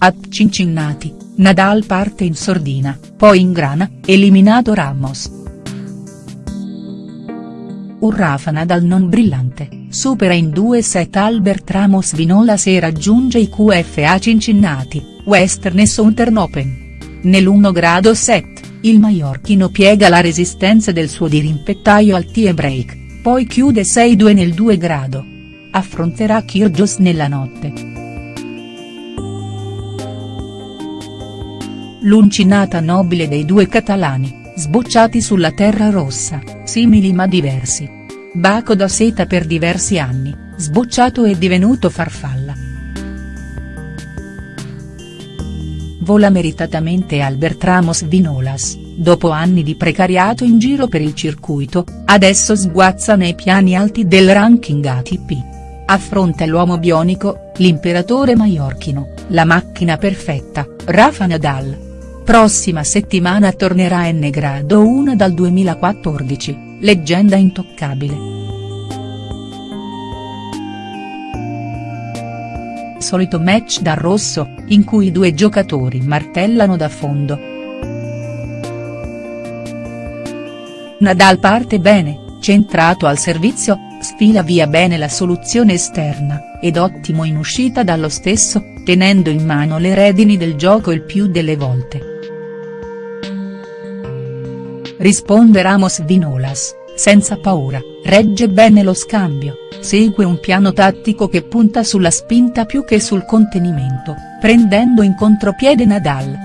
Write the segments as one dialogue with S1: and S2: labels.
S1: A Cincinnati, Nadal parte in sordina, poi ingrana, eliminato Ramos. Un Rafa Nadal non brillante, supera in due set Albert Ramos Vinolas e raggiunge i QFA Cincinnati, Western e Southern Open. Nell'1 grado set, il maiorchino piega la resistenza del suo dirimpettaio al tie break, poi chiude 6-2 nel 2 grado. Affronterà Kyrgios nella notte. L'uncinata nobile dei due catalani, sbocciati sulla terra rossa, simili ma diversi. Baco da seta per diversi anni, sbocciato e divenuto farfalla. Vola meritatamente Albert Ramos Vinolas, dopo anni di precariato in giro per il circuito, adesso sguazza nei piani alti del ranking ATP. Affronta l'uomo bionico, l'imperatore maiorchino, la macchina perfetta, Rafa Nadal. Prossima settimana tornerà N grado 1 dal 2014, leggenda intoccabile. Solito match da rosso, in cui i due giocatori martellano da fondo. Nadal parte bene, centrato al servizio, sfila via bene la soluzione esterna, ed ottimo in uscita dallo stesso, tenendo in mano le redini del gioco il più delle volte. Risponde Ramos Vinolas, senza paura, regge bene lo scambio, segue un piano tattico che punta sulla spinta più che sul contenimento, prendendo in contropiede Nadal.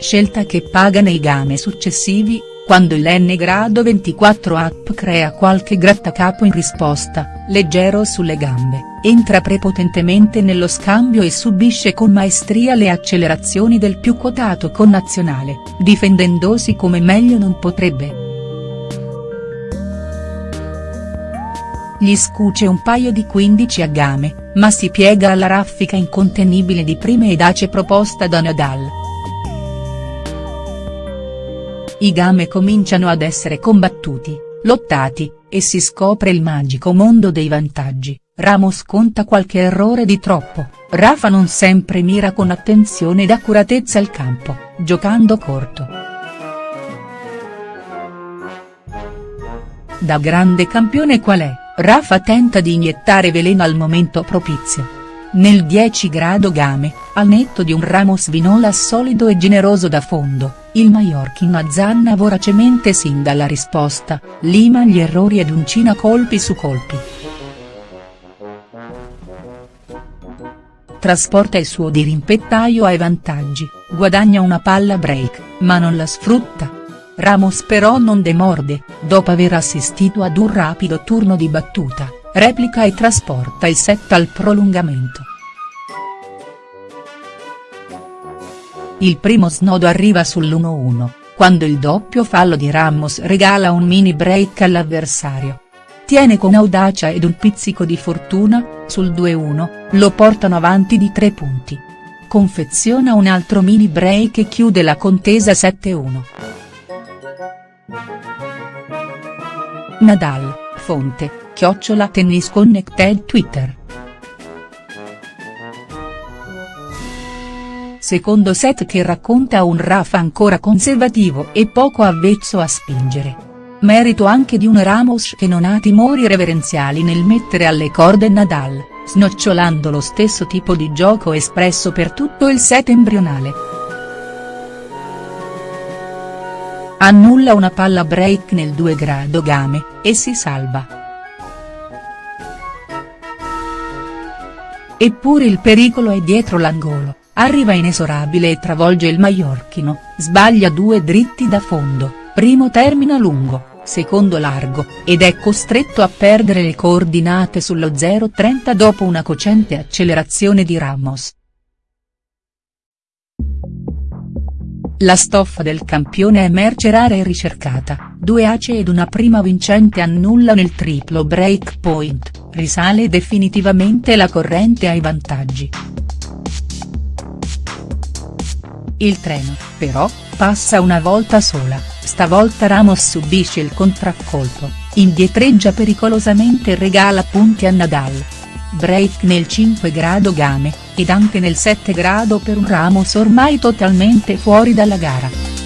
S1: Scelta che paga nei game successivi, quando il N grado 24 up crea qualche grattacapo in risposta, leggero sulle gambe, entra prepotentemente nello scambio e subisce con maestria le accelerazioni del più quotato connazionale, difendendosi come meglio non potrebbe. Gli scuce un paio di 15 a game, ma si piega alla raffica incontenibile di prime ed ace proposta da Nadal. I game cominciano ad essere combattuti, lottati, e si scopre il magico mondo dei vantaggi, Ramos conta qualche errore di troppo, Rafa non sempre mira con attenzione ed accuratezza il campo, giocando corto. Da grande campione qual è, Rafa tenta di iniettare veleno al momento propizio. Nel 10 grado game, al netto di un Ramos Vinola solido e generoso da fondo, il Mallorquin azzanna voracemente sin dalla risposta, lima gli errori ed uncina colpi su colpi. Trasporta il suo dirimpettaio ai vantaggi, guadagna una palla break, ma non la sfrutta. Ramos però non demorde, dopo aver assistito ad un rapido turno di battuta, replica e trasporta il set al prolungamento. Il primo snodo arriva sull'1-1, quando il doppio fallo di Ramos regala un mini break all'avversario. Tiene con audacia ed un pizzico di fortuna, sul 2-1, lo portano avanti di 3 punti. Confeziona un altro mini break e chiude la contesa 7-1. Nadal, fonte, chiocciola Tennis Connected Twitter. Secondo set che racconta un Rafa ancora conservativo e poco avvezzo a spingere. Merito anche di un Ramos che non ha timori reverenziali nel mettere alle corde Nadal, snocciolando lo stesso tipo di gioco espresso per tutto il set embrionale. Annulla una palla break nel 2 grado game, e si salva. Eppure il pericolo è dietro l'angolo, arriva inesorabile e travolge il maiorchino, sbaglia due dritti da fondo, primo termina lungo, secondo largo, ed è costretto a perdere le coordinate sullo 0,30 dopo una cocente accelerazione di Ramos. La stoffa del campione è merce rara e ricercata, due ace ed una prima vincente annullano il triplo break point, risale definitivamente la corrente ai vantaggi. Il treno, però, passa una volta sola, stavolta Ramos subisce il contraccolpo, indietreggia pericolosamente e regala punti a Nadal. break nel 5 grado game, ed anche nel 7 grado per un Ramos ormai totalmente fuori dalla gara.